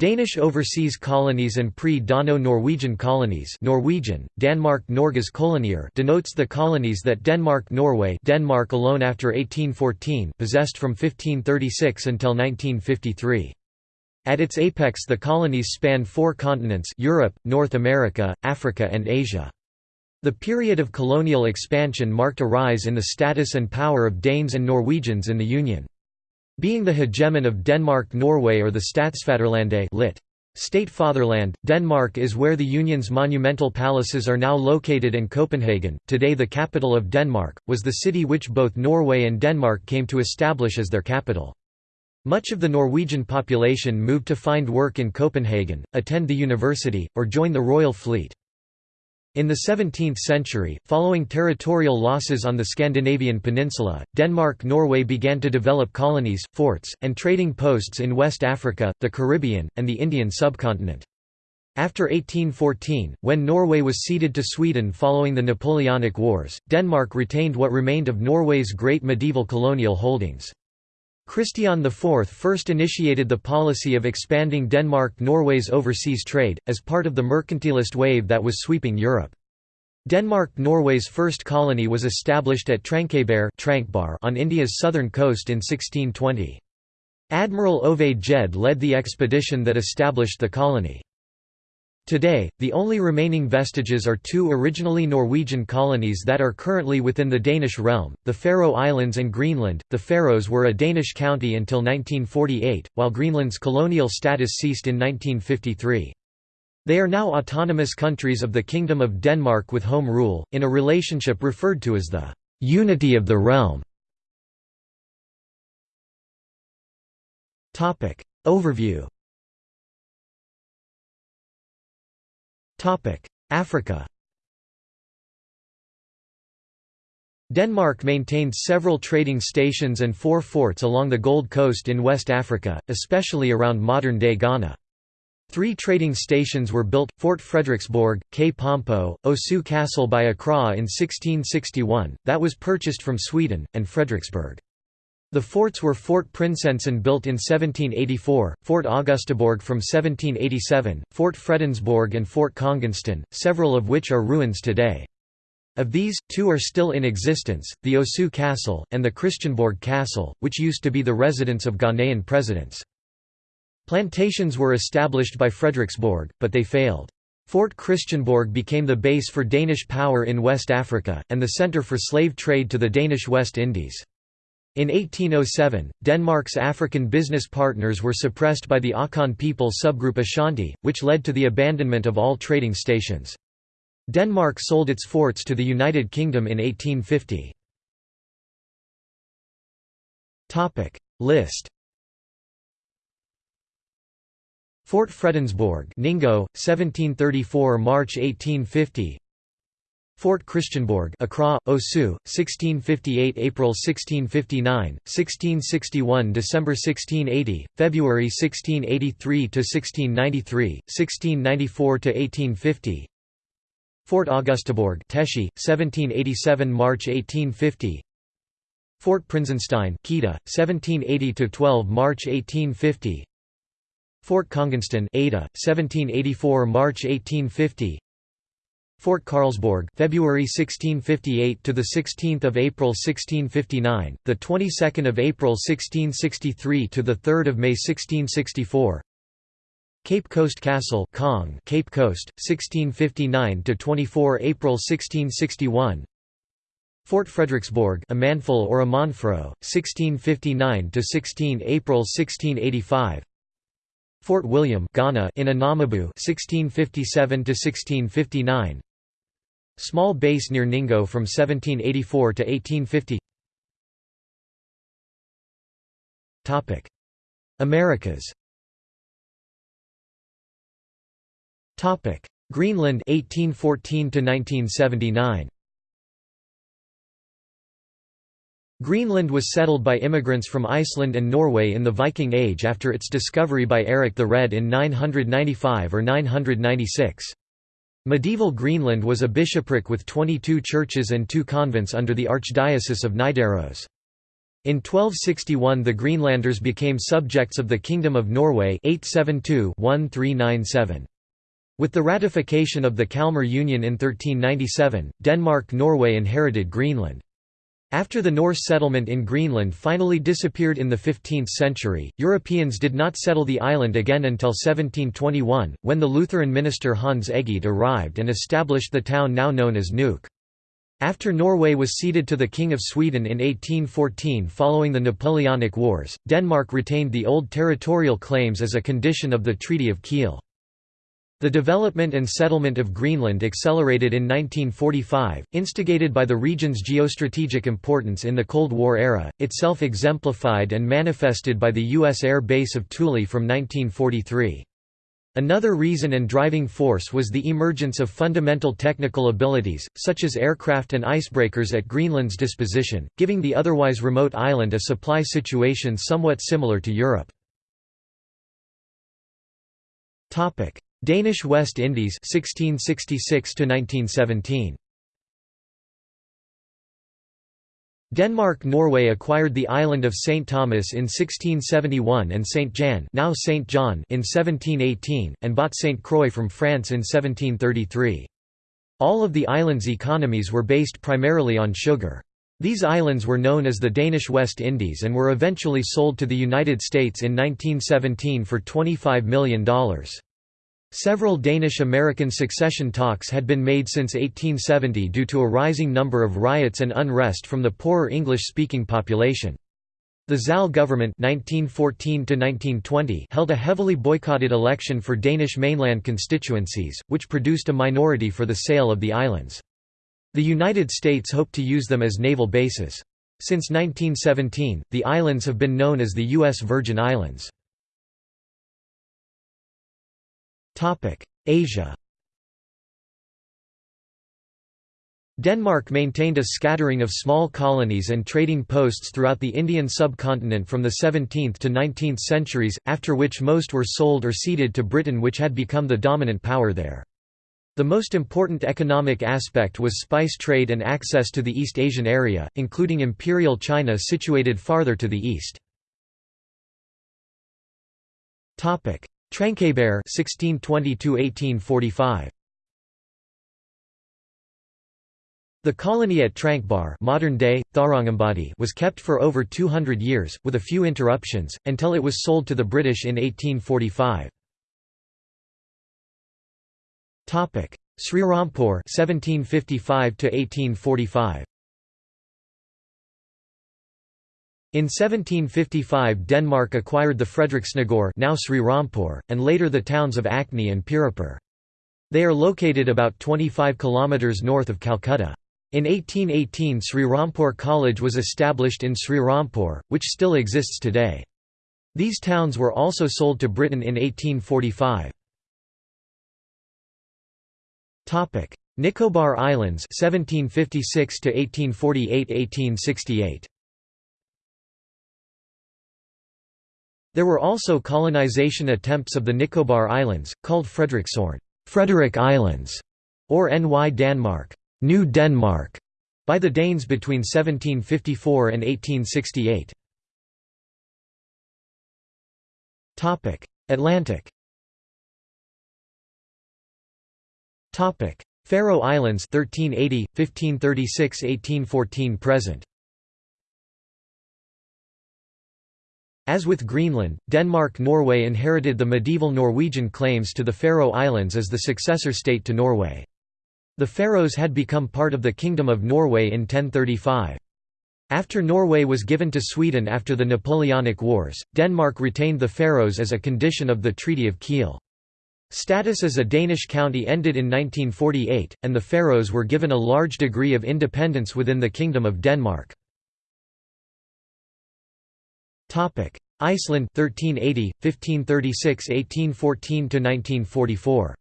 Danish overseas colonies and pre-Dano-Norwegian colonies Norwegian, Danmark Norges kolonier denotes the colonies that Denmark-Norway Denmark alone after 1814 possessed from 1536 until 1953. At its apex the colonies span four continents Europe, North America, Africa and Asia. The period of colonial expansion marked a rise in the status and power of Danes and Norwegians in the Union. Being the hegemon of Denmark-Norway or the Statsfaderlandet lit. State Fatherland, Denmark is where the Union's monumental palaces are now located and Copenhagen, today the capital of Denmark, was the city which both Norway and Denmark came to establish as their capital. Much of the Norwegian population moved to find work in Copenhagen, attend the university, or join the royal fleet. In the 17th century, following territorial losses on the Scandinavian peninsula, Denmark-Norway began to develop colonies, forts, and trading posts in West Africa, the Caribbean, and the Indian subcontinent. After 1814, when Norway was ceded to Sweden following the Napoleonic Wars, Denmark retained what remained of Norway's great medieval colonial holdings. Christian IV first initiated the policy of expanding Denmark-Norway's overseas trade, as part of the mercantilist wave that was sweeping Europe. Denmark-Norway's first colony was established at Trankebar on India's southern coast in 1620. Admiral Ove Gjedde led the expedition that established the colony. Today, the only remaining vestiges are two originally Norwegian colonies that are currently within the Danish realm, the Faroe Islands and Greenland. The Faroes were a Danish county until 1948, while Greenland's colonial status ceased in 1953. They are now autonomous countries of the Kingdom of Denmark with home rule, in a relationship referred to as the «unity of the realm». Overview Africa Denmark maintained several trading stations and four forts along the Gold Coast in West Africa, especially around modern-day Ghana. Three trading stations were built, Fort Fredericksborg, K. Pompo, Osu Castle by Accra in 1661, that was purchased from Sweden, and Fredericksburg. The forts were Fort Prinsensten built in 1784, Fort Augustaborg from 1787, Fort Fredensborg and Fort Kongensten, several of which are ruins today. Of these, two are still in existence, the Osu Castle, and the Christianborg Castle, which used to be the residence of Ghanaian presidents. Plantations were established by Fredericksborg, but they failed. Fort Christianborg became the base for Danish power in West Africa, and the centre for slave trade to the Danish West Indies. In 1807, Denmark's African business partners were suppressed by the Akan people subgroup Ashanti, which led to the abandonment of all trading stations. Denmark sold its forts to the United Kingdom in 1850. List Fort Fredensborg Ningo, 1734 March 1850 Fort Christianborg Accra, Osu, 1658 April 1659, 1661 December 1680, February 1683 to 1693, 1694 to 1850. Fort Augustaborg Teshi, 1787 March 1850. Fort Prinsensten Keta, 1780 to 12 March 1850. Fort Kongensten Ada, 1784 March 1850. Fort Carlsborg, February 1658 to the 16th of April 1659, the 22nd of April 1663 to the 3rd of May 1664. Cape Coast Castle, Kong, Cape Coast, 1659 to 24 April 1661. Fort Fredericksborg, Amanful or Amanfro, 1659 to 16 April 1685. Fort William Ghana in Anamabu 1657 to 1659 Small base near Ningo from 1784 to 1850 Topic. Americas Topic. Greenland 1814 to 1979 Greenland was settled by immigrants from Iceland and Norway in the Viking Age after its discovery by Eric the Red in 995 or 996. Medieval Greenland was a bishopric with 22 churches and two convents under the Archdiocese of Nidaros. In 1261 the Greenlanders became subjects of the Kingdom of Norway 872-1397. With the ratification of the Kalmar Union in 1397, Denmark-Norway inherited Greenland. After the Norse settlement in Greenland finally disappeared in the 15th century, Europeans did not settle the island again until 1721, when the Lutheran minister Hans Egede arrived and established the town now known as Nuuk. After Norway was ceded to the King of Sweden in 1814 following the Napoleonic Wars, Denmark retained the old territorial claims as a condition of the Treaty of Kiel. The development and settlement of Greenland accelerated in 1945, instigated by the region's geostrategic importance in the Cold War era, itself exemplified and manifested by the U.S. Air Base of Thule from 1943. Another reason and driving force was the emergence of fundamental technical abilities, such as aircraft and icebreakers at Greenland's disposition, giving the otherwise remote island a supply situation somewhat similar to Europe. Danish West Indies 1666 1917 Denmark-Norway acquired the island of St. Thomas in 1671 and St. Jan now St. John in 1718, and bought St. Croix from France in 1733. All of the island's economies were based primarily on sugar. These islands were known as the Danish West Indies and were eventually sold to the United States in 1917 for $25 million. Several Danish-American succession talks had been made since 1870 due to a rising number of riots and unrest from the poorer English-speaking population. The Zahle government 1914 held a heavily boycotted election for Danish mainland constituencies, which produced a minority for the sale of the islands. The United States hoped to use them as naval bases. Since 1917, the islands have been known as the U.S. Virgin Islands. Asia Denmark maintained a scattering of small colonies and trading posts throughout the Indian subcontinent from the 17th to 19th centuries, after which most were sold or ceded to Britain which had become the dominant power there. The most important economic aspect was spice trade and access to the East Asian area, including Imperial China situated farther to the east. Tranquebar 1620–1845 The colony at Tranquebar modern-day, Tharangambadi was kept for over 200 years, with a few interruptions, until it was sold to the British in 1845. Srirampur 1755 1845 In 1755 Denmark acquired the Frederiksnagore now Sri Rampur, and later the towns of Acne and Piripur. They are located about 25 km north of Calcutta. In 1818 Sri Rampur College was established in Sri Rampur, which still exists today. These towns were also sold to Britain in 1845. Nicobar Islands 1756 1848 There were also colonization attempts of the Nicobar Islands, called Frederiksørn Frederick Islands", or Ny Danmark New Denmark", by the Danes between 1754 and 1868. Atlantic Faroe Islands 1380 1536 1814 present As with Greenland, Denmark-Norway inherited the medieval Norwegian claims to the Faroe Islands as the successor state to Norway. The Faroes had become part of the Kingdom of Norway in 1035. After Norway was given to Sweden after the Napoleonic Wars, Denmark retained the Faroes as a condition of the Treaty of Kiel. Status as a Danish county ended in 1948, and the Faroes were given a large degree of independence within the Kingdom of Denmark. Topic: Iceland 1380 1536 1814 to 1944.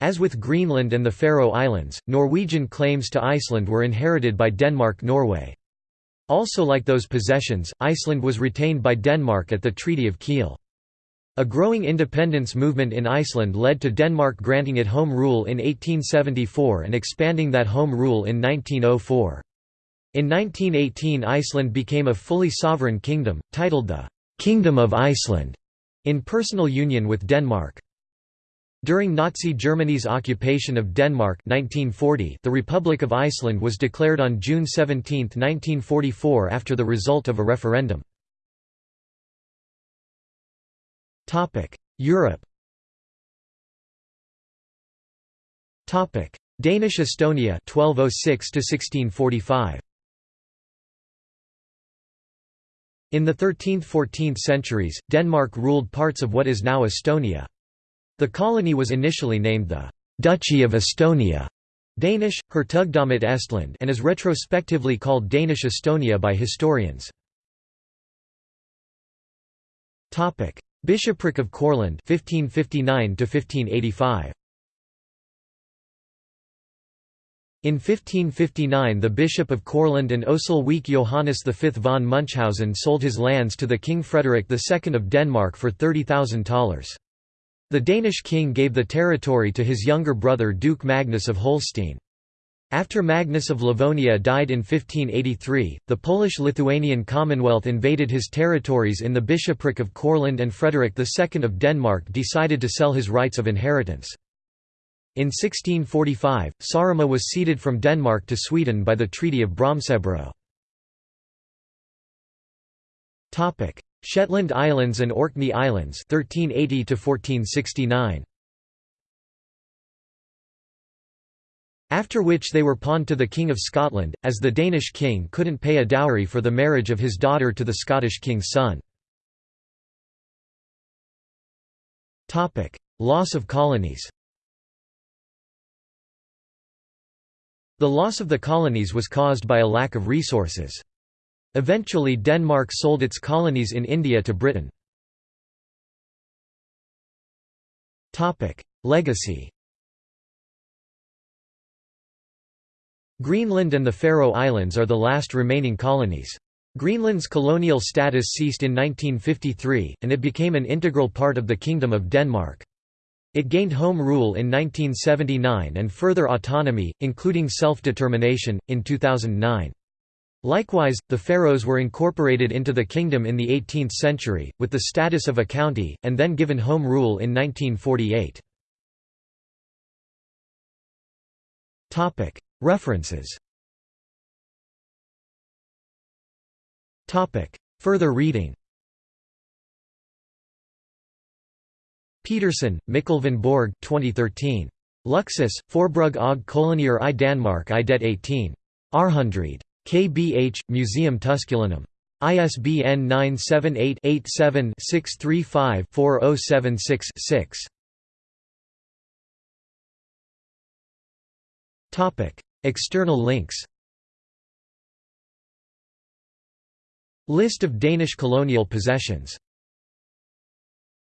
As with Greenland and the Faroe Islands, Norwegian claims to Iceland were inherited by Denmark-Norway. Also like those possessions, Iceland was retained by Denmark at the Treaty of Kiel. A growing independence movement in Iceland led to Denmark granting it home rule in 1874 and expanding that home rule in 1904. In 1918 Iceland became a fully sovereign kingdom, titled the «Kingdom of Iceland», in personal union with Denmark. During Nazi Germany's occupation of Denmark 1940, the Republic of Iceland was declared on June 17, 1944 after the result of a referendum. Europe Danish Estonia 1206 1645 In the 13th–14th centuries, Denmark ruled parts of what is now Estonia. The colony was initially named the «Duchy of Estonia» Danish, Hertugdømmet Estland and is retrospectively called Danish Estonia by historians. Bishopric of Courland 1559 1585 In 1559 the Bishop of Courland and Ösel-Wiek Johannes V von Munchausen sold his lands to the King Frederick II of Denmark for 30,000 thalers. The Danish king gave the territory to his younger brother Duke Magnus of Holstein. After Magnus of Livonia died in 1583, the Polish-Lithuanian Commonwealth invaded his territories in the bishopric of Courland and Frederick II of Denmark decided to sell his rights of inheritance. In 1645, Saaremaa was ceded from Denmark to Sweden by the Treaty of Bromsebro. Shetland Islands and Orkney Islands 1380 to 1469. After which they were pawned to the King of Scotland, as the Danish king couldn't pay a dowry for the marriage of his daughter to the Scottish king's son. Loss of colonies The loss of the colonies was caused by a lack of resources. Eventually Denmark sold its colonies in India to Britain. Legacy Greenland and the Faroe Islands are the last remaining colonies. Greenland's colonial status ceased in 1953, and it became an integral part of the Kingdom of Denmark. It gained home rule in 1979 and further autonomy, including self-determination, in 2009. Likewise, the Faroes were incorporated into the kingdom in the 18th century, with the status of a county, and then given home rule in 1948. References Further reading Petersen, Mikkel van Borg 2013. Luxus, Forbrug og kolonier i Danmark i det 18. Århundrede. KBH, Museum Tusculanum. ISBN 978-87-635-4076-6. External links List of Danish colonial possessions